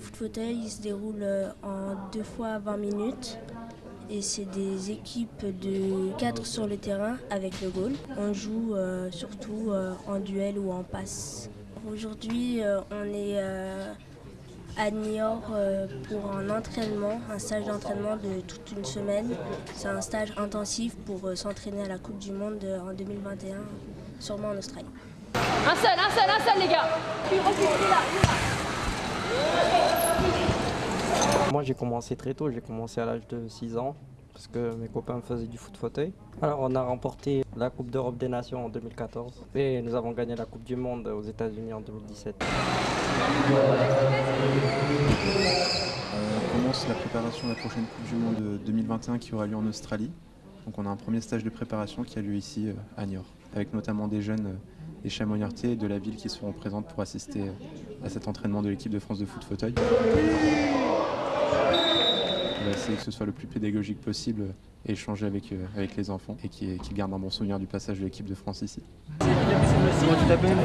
fauteuil il se déroule euh, en deux fois 20 minutes. Et c'est des équipes de 4 sur le terrain avec le goal. On joue euh, surtout euh, en duel ou en passe. Aujourd'hui, euh, on est euh, à Niort euh, pour un entraînement, un stage d'entraînement de toute une semaine. C'est un stage intensif pour euh, s'entraîner à la Coupe du Monde euh, en 2021, sûrement en Australie. Un seul, un seul, un seul les gars Moi j'ai commencé très tôt, j'ai commencé à l'âge de 6 ans parce que mes copains faisaient du foot fauteuil. Alors on a remporté la Coupe d'Europe des Nations en 2014 et nous avons gagné la Coupe du Monde aux États-Unis en 2017. On commence la préparation de la prochaine Coupe du Monde 2021 qui aura lieu en Australie. Donc on a un premier stage de préparation qui a lieu ici euh, à Niort, avec notamment des jeunes euh, des et de la ville qui seront présentes pour assister euh, à cet entraînement de l'équipe de France de foot fauteuil. On va essayer que ce soit le plus pédagogique possible et échanger avec, euh, avec les enfants et qu'ils qu'ils gardent un bon souvenir du passage de l'équipe de France ici. Comment tu t'appelles?